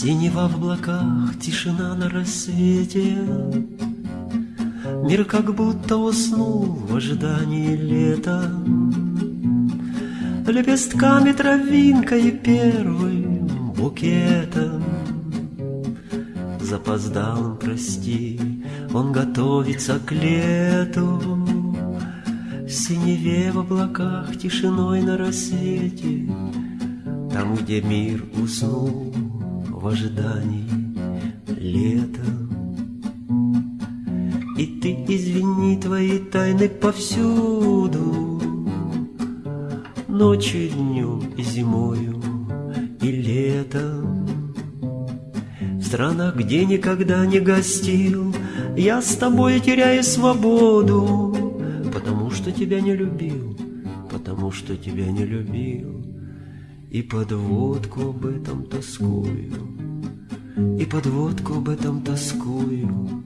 Синева в облаках, тишина на рассвете. Мир как будто уснул в ожидании лета. Лепестками травинка и первым букетом Запоздалым, прости, он готовится к лету синеве в облаках, тишиной на рассвете Там, где мир уснул в ожидании лета. И ты извини твои тайны повсюду Ночью, днем и зимою и летом. В странах, где никогда не гостил Я с тобой теряю свободу Потому что тебя не любил Потому что тебя не любил. И подводку об этом тоскую И подводку об этом тоскую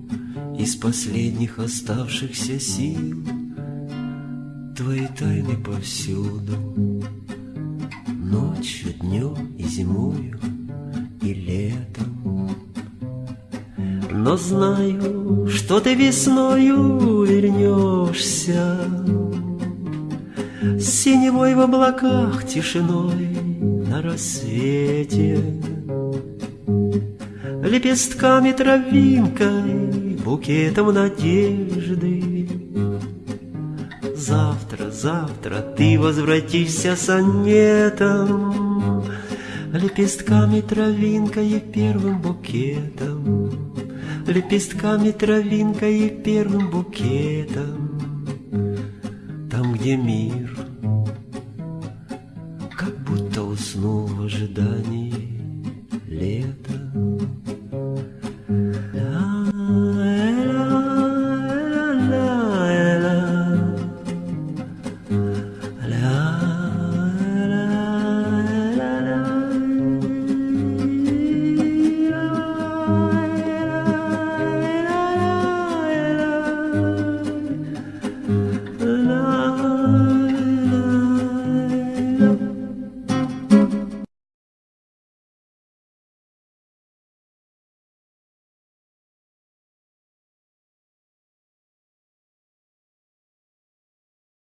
Из последних оставшихся сил Твои тайны повсюду, Ночью, днем и зимою, и летом. Но знаю, что ты весною вернешься, синевой в облаках тишиной на рассвете, лепестками травинкой, букетом надежды. Завтра, завтра ты возвратишься сонетом, Лепестками травинкой и первым букетом, Лепестками травинкой и первым букетом. Там, где мир, как будто уснул в ожидании лета.